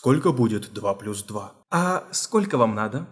Сколько будет 2 плюс 2? А сколько вам надо?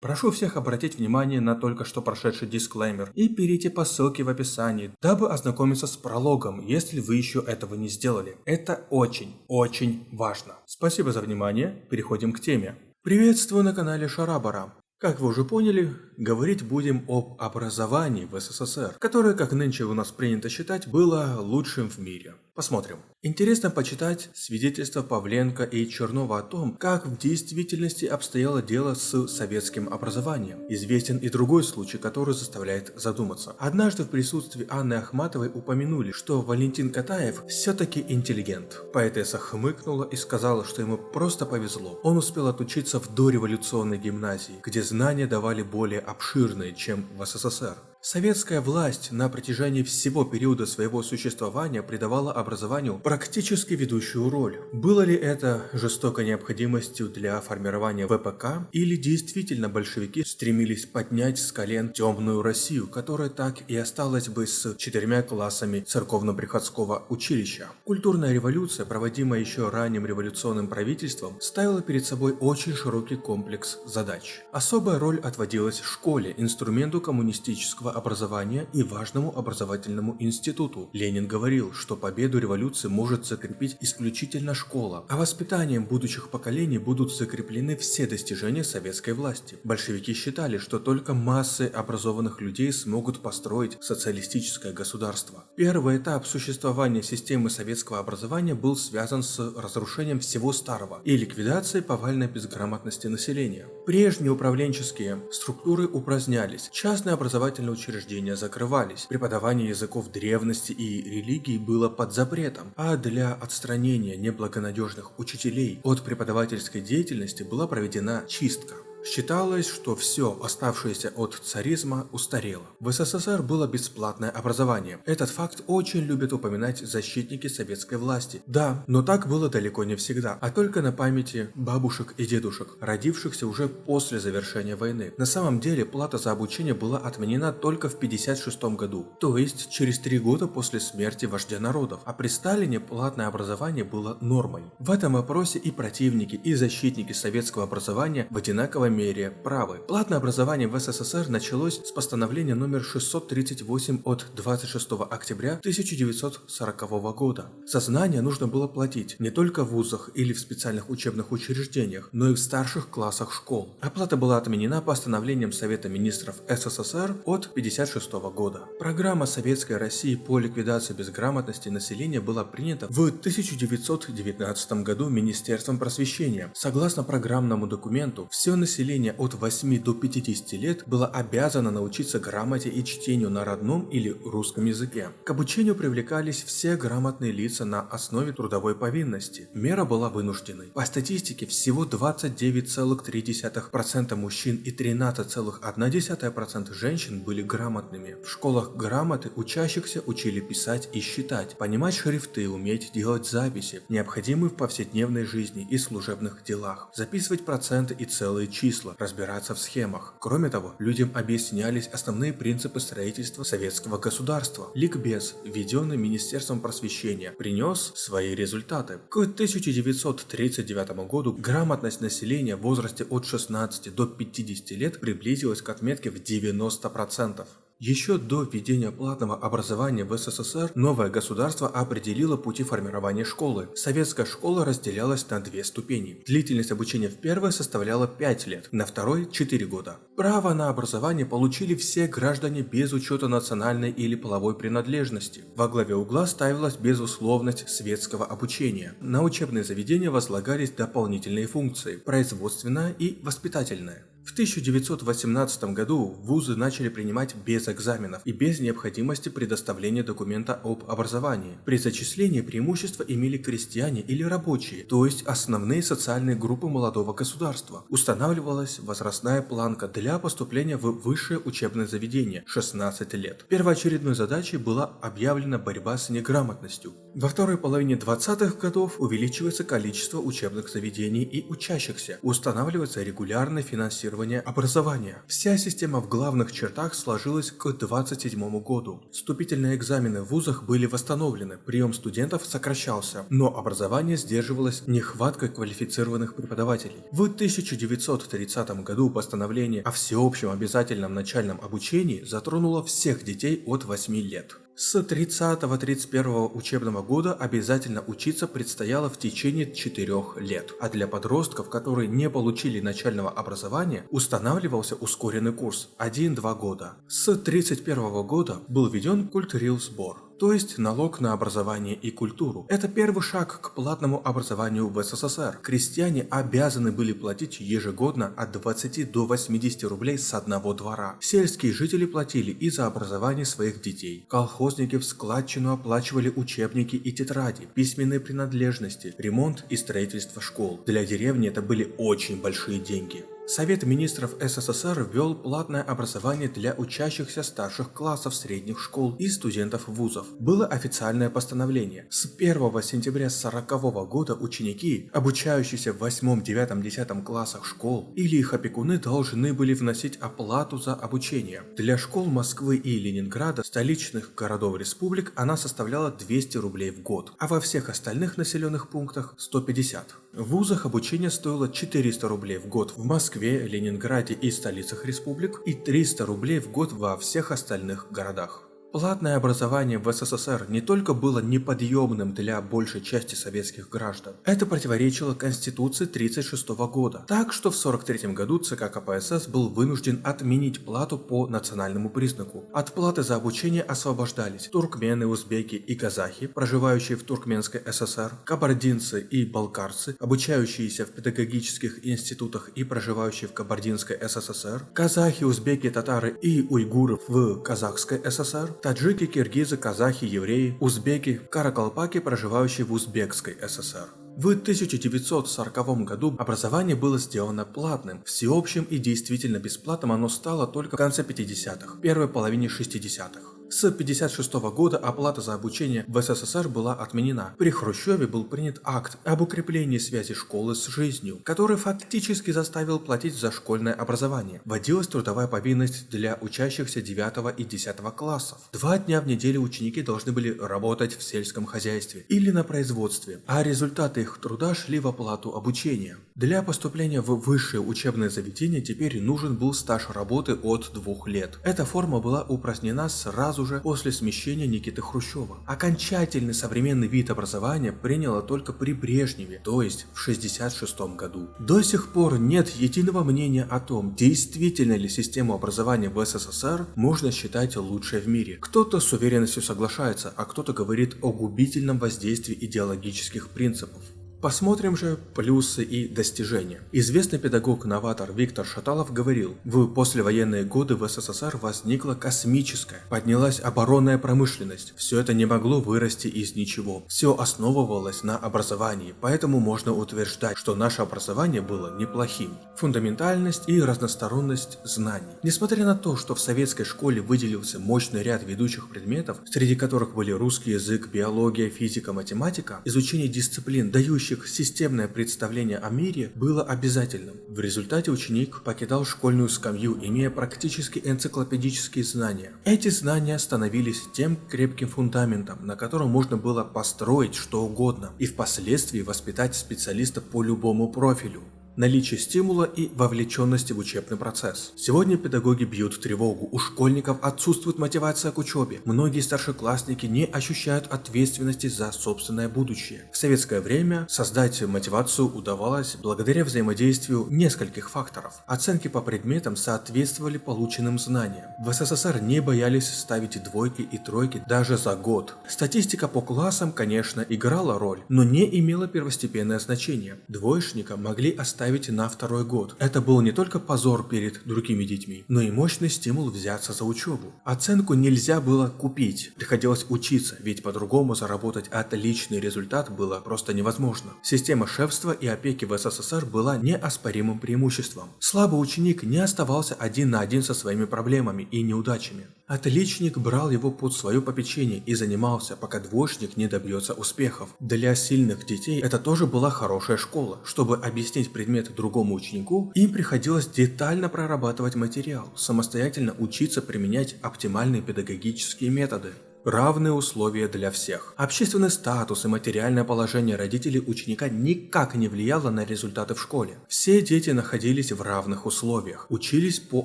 Прошу всех обратить внимание на только что прошедший дисклеймер и перейти по ссылке в описании, дабы ознакомиться с прологом, если вы еще этого не сделали. Это очень, очень важно. Спасибо за внимание, переходим к теме. Приветствую на канале Шарабара. Как вы уже поняли, говорить будем об образовании в СССР, которое, как нынче у нас принято считать, было лучшим в мире. Посмотрим. Интересно почитать свидетельства Павленко и Чернова о том, как в действительности обстояло дело с советским образованием. Известен и другой случай, который заставляет задуматься. Однажды в присутствии Анны Ахматовой упомянули, что Валентин Катаев все-таки интеллигент. Поэтесса хмыкнула и сказала, что ему просто повезло. Он успел отучиться в дореволюционной гимназии, где знания давали более обширные, чем в СССР. Советская власть на протяжении всего периода своего существования придавала образованию практически ведущую роль. Было ли это жестокой необходимостью для формирования ВПК, или действительно большевики стремились поднять с колен темную Россию, которая так и осталась бы с четырьмя классами церковно-приходского училища? Культурная революция, проводимая еще ранним революционным правительством, ставила перед собой очень широкий комплекс задач. Особая роль отводилась школе, инструменту коммунистического образования и важному образовательному институту. Ленин говорил, что победу революции может закрепить исключительно школа, а воспитанием будущих поколений будут закреплены все достижения советской власти. Большевики считали, что только массы образованных людей смогут построить социалистическое государство. Первый этап существования системы советского образования был связан с разрушением всего старого и ликвидацией повальной безграмотности населения. Прежние управленческие структуры упразднялись, частные образовательные учреждения закрывались, преподавание языков древности и религии было под запретом, а для отстранения неблагонадежных учителей от преподавательской деятельности была проведена чистка. Считалось, что все оставшееся от царизма устарело. В СССР было бесплатное образование. Этот факт очень любят упоминать защитники советской власти. Да, но так было далеко не всегда, а только на памяти бабушек и дедушек, родившихся уже после завершения войны. На самом деле плата за обучение была отменена только в 1956 году, то есть через три года после смерти вождя народов, а при Сталине платное образование было нормой. В этом вопросе и противники, и защитники советского образования в одинаковой мере правы. Платное образование в СССР началось с постановления номер 638 от 26 октября 1940 года. За знания нужно было платить не только в вузах или в специальных учебных учреждениях, но и в старших классах школ. Оплата была отменена постановлением Совета министров СССР от 1956 года. Программа Советской России по ликвидации безграмотности населения была принята в 1919 году Министерством просвещения. Согласно программному документу, все население населения от 8 до 50 лет было обязано научиться грамоте и чтению на родном или русском языке. К обучению привлекались все грамотные лица на основе трудовой повинности. Мера была вынужденной. По статистике, всего 29,3% мужчин и 13,1% женщин были грамотными. В школах грамоты учащихся учили писать и считать, понимать шрифты, уметь делать записи, необходимые в повседневной жизни и служебных делах, записывать проценты и целые числа, числа, разбираться в схемах. Кроме того, людям объяснялись основные принципы строительства советского государства. Ликбез, введенный Министерством просвещения, принес свои результаты. К 1939 году грамотность населения в возрасте от 16 до 50 лет приблизилась к отметке в 90%. Еще до введения платного образования в СССР новое государство определило пути формирования школы. Советская школа разделялась на две ступени. Длительность обучения в первой составляла 5 лет, на второй – 4 года. Право на образование получили все граждане без учета национальной или половой принадлежности. Во главе угла ставилась безусловность светского обучения. На учебные заведения возлагались дополнительные функции – производственная и воспитательная. В 1918 году вузы начали принимать без экзаменов и без необходимости предоставления документа об образовании. При зачислении преимущества имели крестьяне или рабочие, то есть основные социальные группы молодого государства. Устанавливалась возрастная планка для поступления в высшее учебное заведение – 16 лет. Первоочередной задачей была объявлена борьба с неграмотностью. Во второй половине 20-х годов увеличивается количество учебных заведений и учащихся, устанавливается регулярное финансирование финансирования образования. Вся система в главных чертах сложилась к 27 году. Вступительные экзамены в вузах были восстановлены, прием студентов сокращался, но образование сдерживалось нехваткой квалифицированных преподавателей. В 1930 году постановление о всеобщем обязательном начальном обучении затронуло всех детей от 8 лет. С 30-31 учебного года обязательно учиться предстояло в течение 4 лет, а для подростков, которые не получили начального образования, устанавливался ускоренный курс 1-2 года. С 31 года был введен культурил-сбор то есть налог на образование и культуру. Это первый шаг к платному образованию в СССР. Крестьяне обязаны были платить ежегодно от 20 до 80 рублей с одного двора. Сельские жители платили и за образование своих детей. Колхозники в складчину оплачивали учебники и тетради, письменные принадлежности, ремонт и строительство школ. Для деревни это были очень большие деньги. Совет министров СССР ввел платное образование для учащихся старших классов средних школ и студентов вузов. Было официальное постановление. С 1 сентября 1940 года ученики, обучающиеся в 8, 9, 10 классах школ или их опекуны должны были вносить оплату за обучение. Для школ Москвы и Ленинграда, столичных городов республик, она составляла 200 рублей в год, а во всех остальных населенных пунктах 150. В вузах обучение стоило 400 рублей в год в Москве, Ленинграде и столицах республик и 300 рублей в год во всех остальных городах. Платное образование в СССР не только было неподъемным для большей части советских граждан, это противоречило Конституции 1936 года, так что в 1943 году ЦК КПСС был вынужден отменить плату по национальному признаку. От платы за обучение освобождались туркмены, узбеки и казахи, проживающие в Туркменской ССР, кабардинцы и балкарцы, обучающиеся в педагогических институтах и проживающие в Кабардинской СССР, казахи, узбеки, татары и уйгуры в Казахской ССР, таджики, киргизы, казахи, евреи, узбеки, каракалпаки, проживающие в Узбекской ССР. В 1940 году образование было сделано платным, всеобщим и действительно бесплатным оно стало только в конце 50-х, первой половине 60-х. С 1956 года оплата за обучение в СССР была отменена. При Хрущеве был принят акт об укреплении связи школы с жизнью, который фактически заставил платить за школьное образование. Вводилась трудовая повинность для учащихся 9 и 10 классов. Два дня в неделю ученики должны были работать в сельском хозяйстве или на производстве, а результаты их труда шли в оплату обучения. Для поступления в высшее учебное заведение теперь нужен был стаж работы от двух лет. Эта форма была упразднена сразу сразу же после смещения Никиты Хрущева. Окончательный современный вид образования приняло только при Брежневе, то есть в 1966 году. До сих пор нет единого мнения о том, действительно ли систему образования в СССР можно считать лучшей в мире. Кто-то с уверенностью соглашается, а кто-то говорит о губительном воздействии идеологических принципов. Посмотрим же плюсы и достижения. Известный педагог-новатор Виктор Шаталов говорил, в послевоенные годы в СССР возникла космическая, поднялась оборонная промышленность. Все это не могло вырасти из ничего. Все основывалось на образовании, поэтому можно утверждать, что наше образование было неплохим. Фундаментальность и разносторонность знаний. Несмотря на то, что в советской школе выделился мощный ряд ведущих предметов, среди которых были русский язык, биология, физика, математика, изучение дисциплин, дающих формирующих системное представление о мире было обязательным. В результате ученик покидал школьную скамью, имея практически энциклопедические знания. Эти знания становились тем крепким фундаментом, на котором можно было построить что угодно и впоследствии воспитать специалиста по любому профилю наличие стимула и вовлеченности в учебный процесс. Сегодня педагоги бьют тревогу, у школьников отсутствует мотивация к учебе, многие старшеклассники не ощущают ответственности за собственное будущее. В советское время создать мотивацию удавалось благодаря взаимодействию нескольких факторов. Оценки по предметам соответствовали полученным знаниям. В СССР не боялись ставить двойки и тройки даже за год. Статистика по классам, конечно, играла роль, но не имела первостепенное значение. Двоечника могли оставить оставить на второй год. Это был не только позор перед другими детьми, но и мощный стимул взяться за учебу. Оценку нельзя было купить, приходилось учиться, ведь по-другому заработать отличный результат было просто невозможно. Система шефства и опеки в СССР была неоспоримым преимуществом. Слабый ученик не оставался один на один со своими проблемами и неудачами. Отличник брал его под свое попечение и занимался, пока двоечник не добьется успехов. Для сильных детей это тоже была хорошая школа. Чтобы объяснить предмет другому ученику, им приходилось детально прорабатывать материал, самостоятельно учиться применять оптимальные педагогические методы. Равные условия для всех. Общественный статус и материальное положение родителей ученика никак не влияло на результаты в школе. Все дети находились в равных условиях, учились по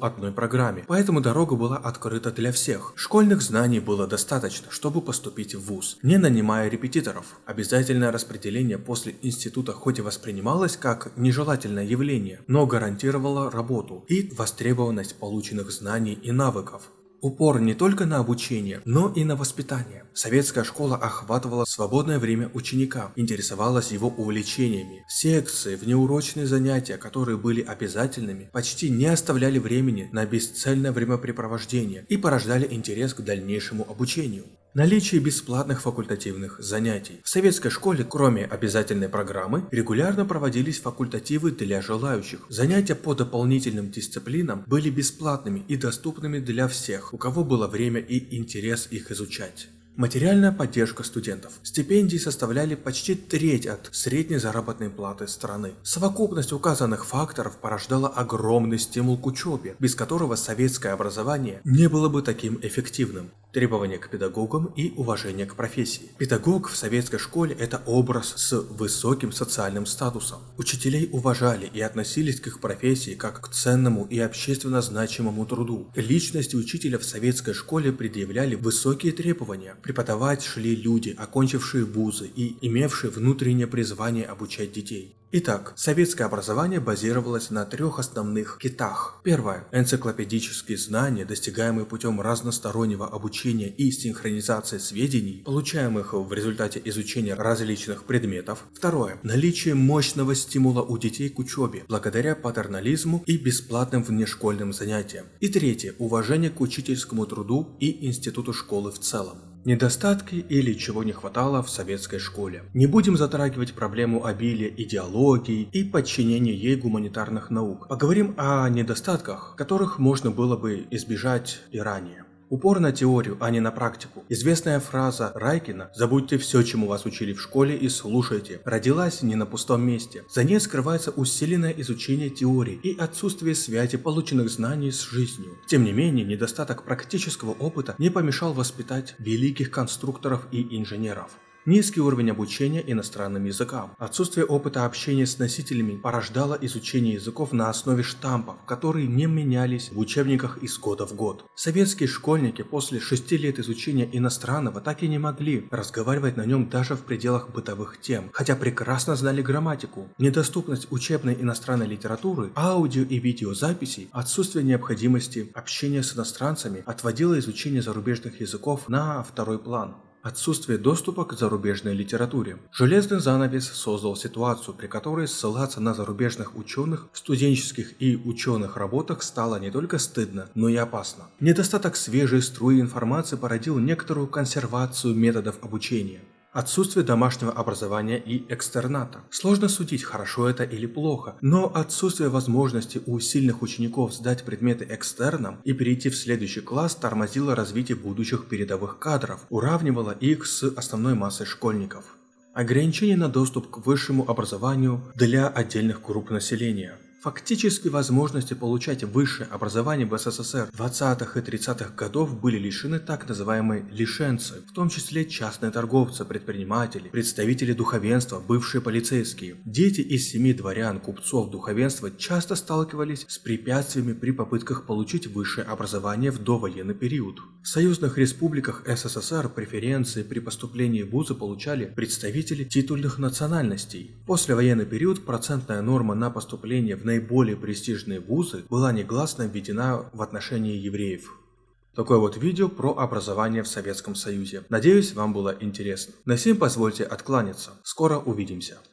одной программе, поэтому дорога была открыта для всех. Школьных знаний было достаточно, чтобы поступить в ВУЗ, не нанимая репетиторов. Обязательное распределение после института хоть и воспринималось как нежелательное явление, но гарантировало работу и востребованность полученных знаний и навыков. Упор не только на обучение, но и на воспитание. Советская школа охватывала свободное время ученика, интересовалась его увлечениями. Секции, внеурочные занятия, которые были обязательными, почти не оставляли времени на бесцельное времяпрепровождение и порождали интерес к дальнейшему обучению. Наличие бесплатных факультативных занятий. В советской школе, кроме обязательной программы, регулярно проводились факультативы для желающих. Занятия по дополнительным дисциплинам были бесплатными и доступными для всех, у кого было время и интерес их изучать. Материальная поддержка студентов. Стипендии составляли почти треть от средней заработной платы страны. Совокупность указанных факторов порождала огромный стимул к учебе, без которого советское образование не было бы таким эффективным. Требования к педагогам и уважение к профессии. Педагог в советской школе – это образ с высоким социальным статусом. Учителей уважали и относились к их профессии как к ценному и общественно значимому труду. Личности учителя в советской школе предъявляли высокие требования. Преподавать шли люди, окончившие вузы и имевшие внутреннее призвание обучать детей. Итак, советское образование базировалось на трех основных китах. Первое – энциклопедические знания, достигаемые путем разностороннего обучения и синхронизации сведений, получаемых в результате изучения различных предметов. Второе – наличие мощного стимула у детей к учебе, благодаря патернализму и бесплатным внешкольным занятиям. И третье – уважение к учительскому труду и институту школы в целом. Недостатки или чего не хватало в советской школе. Не будем затрагивать проблему обилия идеологии и подчинения ей гуманитарных наук. Поговорим о недостатках, которых можно было бы избежать и ранее. Упор на теорию, а не на практику. Известная фраза Райкина «Забудьте все, чему вас учили в школе и слушайте» родилась не на пустом месте. За ней скрывается усиленное изучение теории и отсутствие связи полученных знаний с жизнью. Тем не менее, недостаток практического опыта не помешал воспитать великих конструкторов и инженеров. Низкий уровень обучения иностранным языкам. Отсутствие опыта общения с носителями порождало изучение языков на основе штампов, которые не менялись в учебниках из года в год. Советские школьники после шести лет изучения иностранного так и не могли разговаривать на нем даже в пределах бытовых тем, хотя прекрасно знали грамматику. Недоступность учебной иностранной литературы, аудио и видеозаписей, отсутствие необходимости общения с иностранцами отводило изучение зарубежных языков на второй план. Отсутствие доступа к зарубежной литературе. Железный занавес создал ситуацию, при которой ссылаться на зарубежных ученых в студенческих и ученых работах стало не только стыдно, но и опасно. Недостаток свежей струи информации породил некоторую консервацию методов обучения. Отсутствие домашнего образования и экстерната. Сложно судить, хорошо это или плохо, но отсутствие возможности у сильных учеников сдать предметы экстерном и перейти в следующий класс тормозило развитие будущих передовых кадров, уравнивало их с основной массой школьников. Ограничение на доступ к высшему образованию для отдельных групп населения. Фактически возможности получать высшее образование в СССР 20-х и 30-х годов были лишены так называемые лишенцы, в том числе частные торговцы, предприниматели, представители духовенства, бывшие полицейские. Дети из семи дворян, купцов, духовенства часто сталкивались с препятствиями при попытках получить высшее образование в довоенный период. В союзных республиках СССР преференции при поступлении в вузы получали представители титульных национальностей. После военный период процентная норма на поступление в наиболее престижные вузы была негласно введена в отношении евреев. Такое вот видео про образование в Советском Союзе. Надеюсь, вам было интересно. На сим позвольте откланяться. Скоро увидимся.